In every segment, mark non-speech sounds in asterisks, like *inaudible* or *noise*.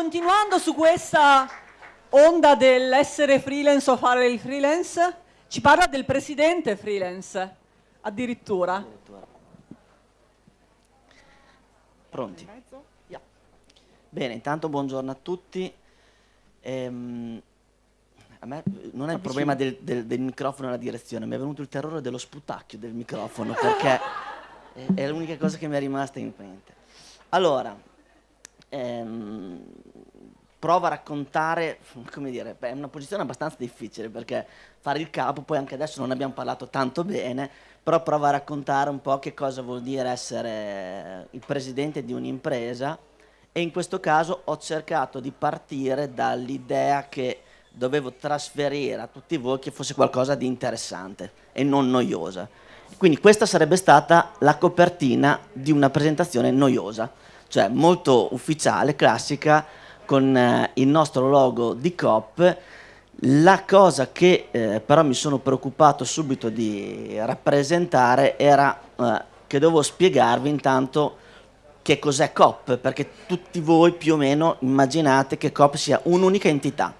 Continuando su questa onda dell'essere freelance o fare il freelance, ci parla del presidente freelance, addirittura. Pronti? Bene, intanto buongiorno a tutti. Ehm, a me non è il problema del, del, del microfono e la direzione, mi è venuto il terrore dello sputacchio del microfono perché è, è l'unica cosa che mi è rimasta in mente. Allora, ehm, provo a raccontare, come dire, beh, è una posizione abbastanza difficile perché fare il capo, poi anche adesso non abbiamo parlato tanto bene, però provo a raccontare un po' che cosa vuol dire essere il presidente di un'impresa e in questo caso ho cercato di partire dall'idea che dovevo trasferire a tutti voi che fosse qualcosa di interessante e non noiosa. Quindi questa sarebbe stata la copertina di una presentazione noiosa, cioè molto ufficiale, classica, con eh, il nostro logo di COP. La cosa che eh, però mi sono preoccupato subito di rappresentare era eh, che dovevo spiegarvi intanto che cos'è COP, perché tutti voi più o meno immaginate che COP sia un'unica entità.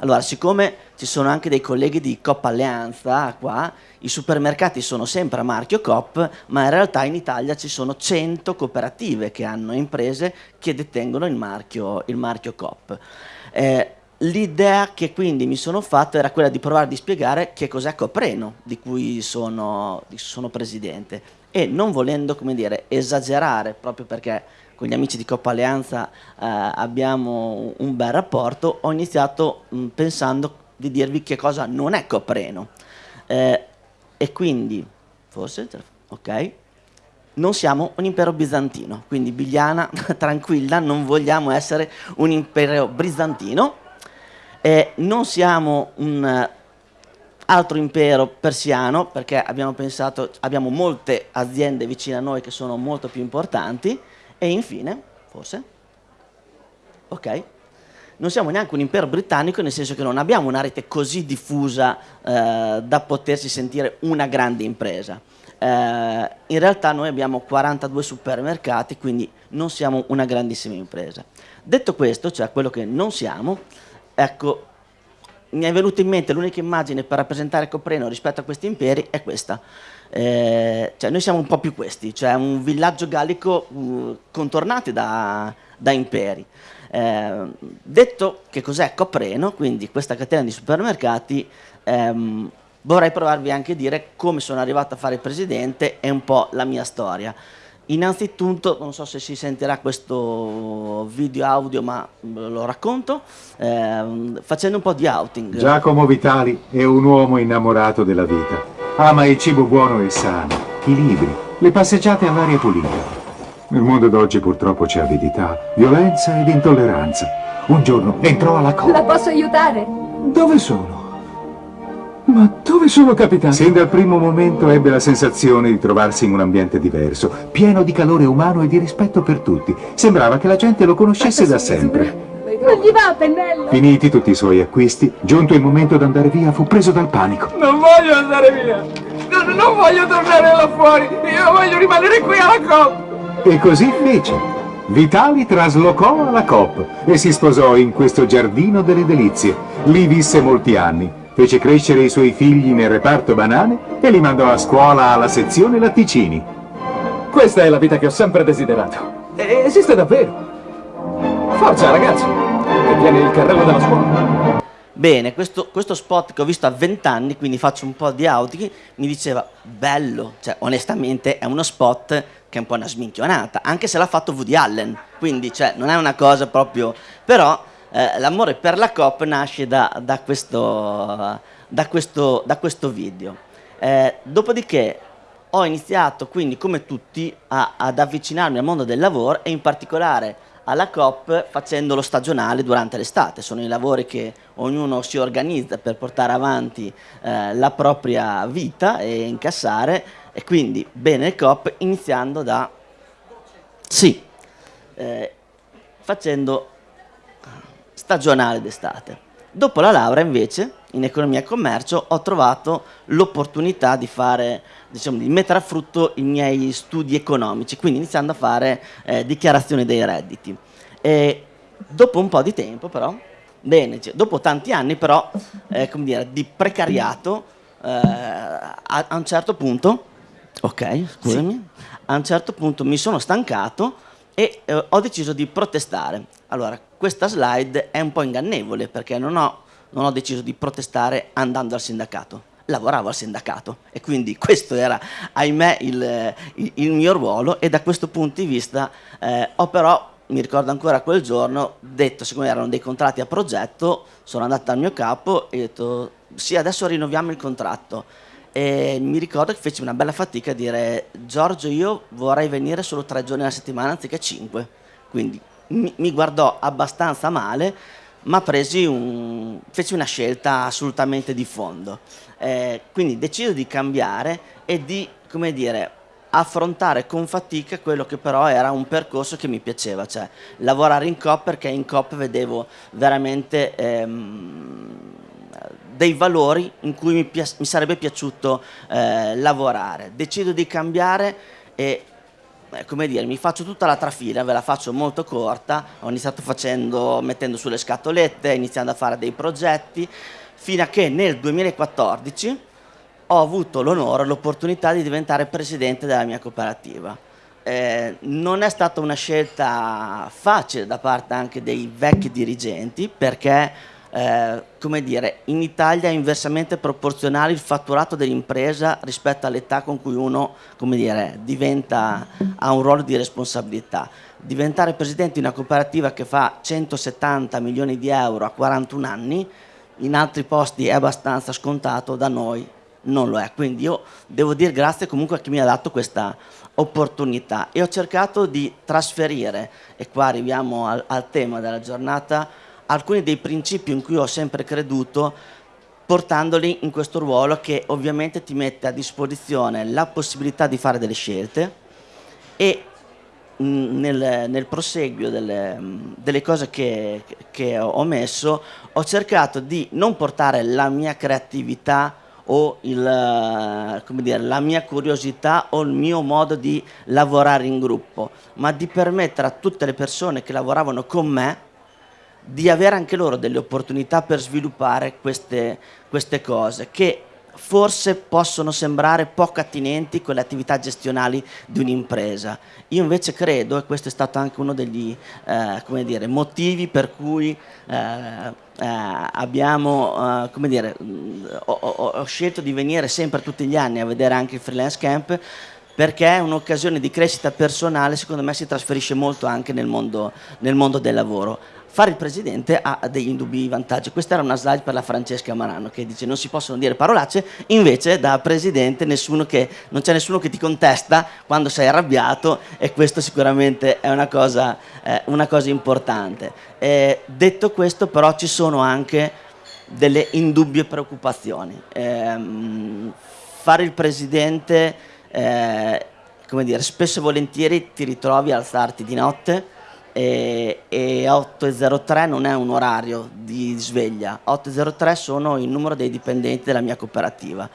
Allora, siccome ci sono anche dei colleghi di Coop Alleanza qua, i supermercati sono sempre a marchio Coop, ma in realtà in Italia ci sono 100 cooperative che hanno imprese che detengono il marchio, il marchio Coop. Eh, L'idea che quindi mi sono fatto era quella di provare a spiegare che cos'è Copreno, di cui sono, sono presidente, e non volendo, come dire, esagerare, proprio perché con gli amici di Coppa Alleanza eh, abbiamo un bel rapporto, ho iniziato mh, pensando di dirvi che cosa non è Copreno. Eh, e quindi, forse, ok, non siamo un impero bizantino, quindi Bigliana, *laughs* tranquilla, non vogliamo essere un impero bizantino, eh, non siamo un altro impero persiano, perché abbiamo pensato, abbiamo molte aziende vicine a noi che sono molto più importanti, e infine, forse, ok, non siamo neanche un impero britannico nel senso che non abbiamo una rete così diffusa eh, da potersi sentire una grande impresa. Eh, in realtà noi abbiamo 42 supermercati, quindi non siamo una grandissima impresa. Detto questo, cioè quello che non siamo, ecco, mi è venuta in mente l'unica immagine per rappresentare Copreno rispetto a questi imperi è questa. Eh, cioè noi siamo un po' più questi, cioè un villaggio gallico uh, contornati da, da imperi. Eh, detto che cos'è Copreno, quindi questa catena di supermercati, ehm, vorrei provarvi anche a dire come sono arrivato a fare presidente e un po' la mia storia. Innanzitutto, non so se si sentirà questo video audio, ma lo racconto, ehm, facendo un po' di outing. Giacomo Vitali è un uomo innamorato della vita Ama il cibo buono e sano, i libri, le passeggiate all'aria pulita. Nel mondo d'oggi purtroppo c'è avidità, violenza ed intolleranza. Un giorno entrò alla coppia. La posso aiutare? Dove sono? Ma dove sono capitato? Sin dal primo momento ebbe la sensazione di trovarsi in un ambiente diverso, pieno di calore umano e di rispetto per tutti. Sembrava che la gente lo conoscesse da sempre. Non gli va, pennello! Finiti tutti i suoi acquisti, giunto il momento di andare via, fu preso dal panico. Non voglio andare via! Non, non voglio tornare là fuori! Io voglio rimanere qui alla COP! E così fece. Vitali traslocò alla COP e si sposò in questo giardino delle delizie. Lì visse molti anni. Fece crescere i suoi figli nel reparto banane e li mandò a scuola alla sezione latticini. Questa è la vita che ho sempre desiderato. esiste davvero. Forza ragazzi! che viene il carrello della scuola. Bene, questo, questo, spot che ho visto a 20 anni, quindi faccio un po' di outing, mi diceva bello, cioè onestamente è uno spot che è un po' una sminchionata, anche se l'ha fatto Woody Allen, quindi cioè, non è una cosa proprio... però eh, l'amore per la COP nasce da, da, questo, da, questo, da questo, video. Eh, dopodiché ho iniziato quindi come tutti a, ad avvicinarmi al mondo del lavoro e in particolare alla COP facendo lo stagionale durante l'estate. Sono i lavori che ognuno si organizza per portare avanti eh, la propria vita e incassare e quindi bene COP iniziando da... Sì, eh, facendo stagionale d'estate. Dopo la laurea invece in economia e commercio ho trovato l'opportunità di fare, diciamo, di mettere a frutto i miei studi economici, quindi iniziando a fare eh, dichiarazioni dei redditi. E dopo un po' di tempo però, bene, cioè, dopo tanti anni però, eh, come dire, di precariato, eh, a, a, un certo punto, ok, scusami, sì. a un certo punto mi sono stancato e eh, ho deciso di protestare. Allora, questa slide è un po' ingannevole perché non ho, non ho deciso di protestare andando al sindacato lavoravo al sindacato e quindi *laughs* questo era, ahimè, il, il, il mio ruolo e da questo punto di vista eh, ho però, mi ricordo ancora quel giorno, detto, siccome erano dei contratti a progetto, sono andato dal mio capo e ho detto sì, adesso rinnoviamo il contratto. E mi ricordo che feci una bella fatica a dire Giorgio io vorrei venire solo tre giorni alla settimana anziché cinque. Quindi mi, mi guardò abbastanza male, ma un, feci una scelta assolutamente di fondo. Eh, quindi decido di cambiare e di, come dire, affrontare con fatica quello che però era un percorso che mi piaceva, cioè lavorare in COP perché in COP vedevo veramente ehm, dei valori in cui mi, mi sarebbe piaciuto eh, lavorare. Decido di cambiare e come dire, mi faccio tutta la trafila, ve la faccio molto corta, ho iniziato facendo, mettendo sulle scatolette, iniziando a fare dei progetti, fino a che nel 2014 ho avuto l'onore, l'opportunità di diventare presidente della mia cooperativa. Eh, non è stata una scelta facile da parte anche dei vecchi dirigenti perché eh, come dire, in Italia è inversamente proporzionale il fatturato dell'impresa rispetto all'età con cui uno come dire, diventa, ha un ruolo di responsabilità. Diventare presidente di una cooperativa che fa 170 milioni di euro a 41 anni in altri posti è abbastanza scontato, da noi non lo è. Quindi io devo dire grazie comunque a chi mi ha dato questa opportunità e ho cercato di trasferire, e qua arriviamo al, al tema della giornata, alcuni dei principi in cui ho sempre creduto portandoli in questo ruolo che ovviamente ti mette a disposizione la possibilità di fare delle scelte e nel, nel proseguio delle, delle cose che, che, ho messo ho cercato di non portare la mia creatività o il, dire, la mia curiosità o il mio modo di lavorare in gruppo, ma di permettere a tutte le persone che lavoravano con me di avere anche loro delle opportunità per sviluppare queste, queste cose che forse possono sembrare poco attinenti con le attività gestionali di un'impresa. Io invece credo, e questo è stato anche uno degli eh, dire, motivi per cui eh, eh, abbiamo, eh, come dire, ho, ho, ho scelto di venire sempre tutti gli anni a vedere anche il freelance camp, perché è un'occasione di crescita personale, secondo me si trasferisce molto anche nel mondo, nel mondo del lavoro fare il presidente ha degli indubbi vantaggi. Questa era una slide per la Francesca Marano che dice non si possono dire parolacce, invece da presidente che, non c'è nessuno che ti contesta quando sei arrabbiato e questo sicuramente è una cosa, eh, una cosa importante. Eh, detto questo però ci sono anche delle indubbie preoccupazioni. Eh, fare il presidente, eh, come dire, spesso e volentieri ti ritrovi a alzarti di notte, e, e 8.03 non è un orario di sveglia, 8.03 sono il numero dei dipendenti della mia cooperativa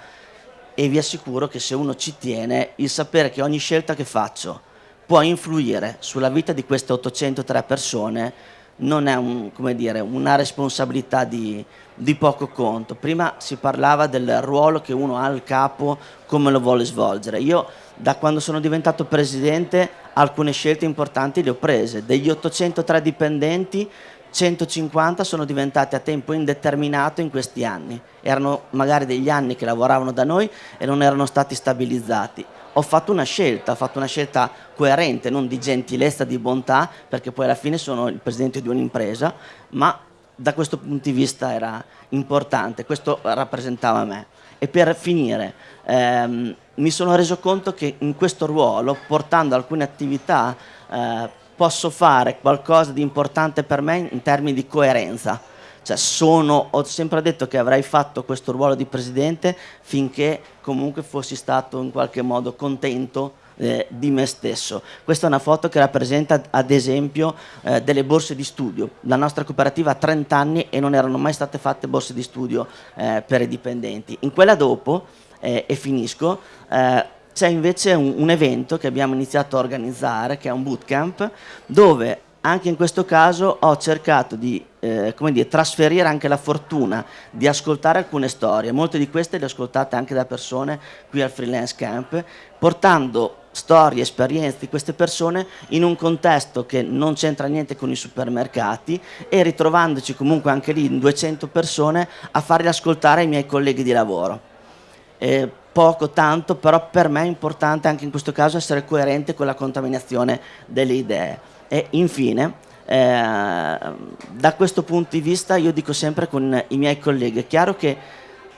e vi assicuro che se uno ci tiene, il sapere che ogni scelta che faccio può influire sulla vita di queste 803 persone non è un, dire, una responsabilità di, di, poco conto. Prima si parlava del ruolo che uno ha al capo, come lo vuole svolgere. Io da quando sono diventato presidente alcune scelte importanti le ho prese. Degli 803 dipendenti 150 sono diventati a tempo indeterminato in questi anni. Erano magari degli anni che lavoravano da noi e non erano stati stabilizzati. Ho fatto una scelta, ho fatto una scelta coerente, non di gentilezza, di bontà, perché poi alla fine sono il presidente di un'impresa, ma da questo punto di vista era importante, questo rappresentava me. E per finire, ehm, mi sono reso conto che in questo ruolo, portando alcune attività, eh, posso fare qualcosa di importante per me in termini di coerenza. Cioè sono, ho sempre detto che avrei fatto questo ruolo di presidente finché comunque fossi stato in qualche modo contento eh, di me stesso. Questa è una foto che rappresenta ad esempio eh, delle borse di studio. La nostra cooperativa ha 30 anni e non erano mai state fatte borse di studio eh, per i dipendenti. In quella dopo eh, e finisco, eh, c'è invece un, un, evento che abbiamo iniziato a organizzare, che è un bootcamp, dove anche in questo caso ho cercato di eh, dire, trasferire anche la fortuna di ascoltare alcune storie, molte di queste le ho ascoltate anche da persone qui al Freelance Camp, portando storie, esperienze di queste persone in un contesto che non c'entra niente con i supermercati e ritrovandoci comunque anche lì in 200 persone a farli ascoltare ai miei colleghi di lavoro. Eh, poco, tanto, però per me è importante anche in questo caso essere coerente con la contaminazione delle idee. E infine, eh, da questo punto di vista io dico sempre con i miei colleghi, è chiaro che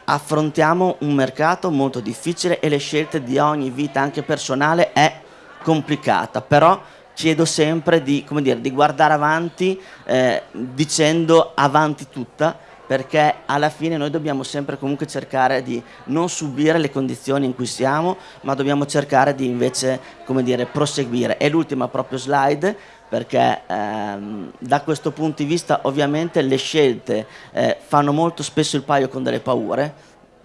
affrontiamo un mercato molto difficile e le scelte di ogni vita anche personale è complicata, però chiedo sempre di, dire, di guardare avanti eh, dicendo avanti tutta perché alla fine noi dobbiamo sempre comunque cercare di non subire le condizioni in cui siamo, ma dobbiamo cercare di invece, come dire, proseguire. E l'ultima proprio slide, perché ehm, da questo punto di vista ovviamente le scelte eh, fanno molto spesso il paio con delle paure,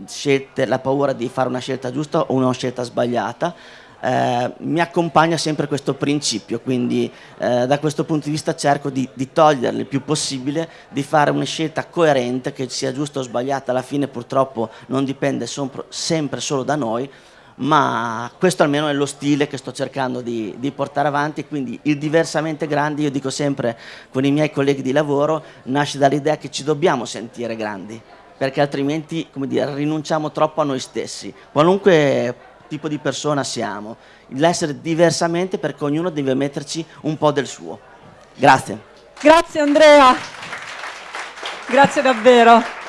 scelte, la paura di fare una scelta giusta o una scelta sbagliata, eh, mi accompagna sempre questo principio, quindi eh, da questo punto di vista cerco di, di toglierle il più possibile, di fare una scelta coerente, che sia giusta o sbagliata, alla fine purtroppo non dipende sempre solo da noi, ma questo almeno è lo stile che sto cercando di, di, portare avanti, quindi il diversamente grandi, io dico sempre con i miei colleghi di lavoro, nasce dall'idea che ci dobbiamo sentire grandi, perché altrimenti come dire, rinunciamo troppo a noi stessi, qualunque tipo di persona siamo, l'essere diversamente perché ognuno deve metterci un po' del suo. Grazie. Grazie Andrea, grazie davvero.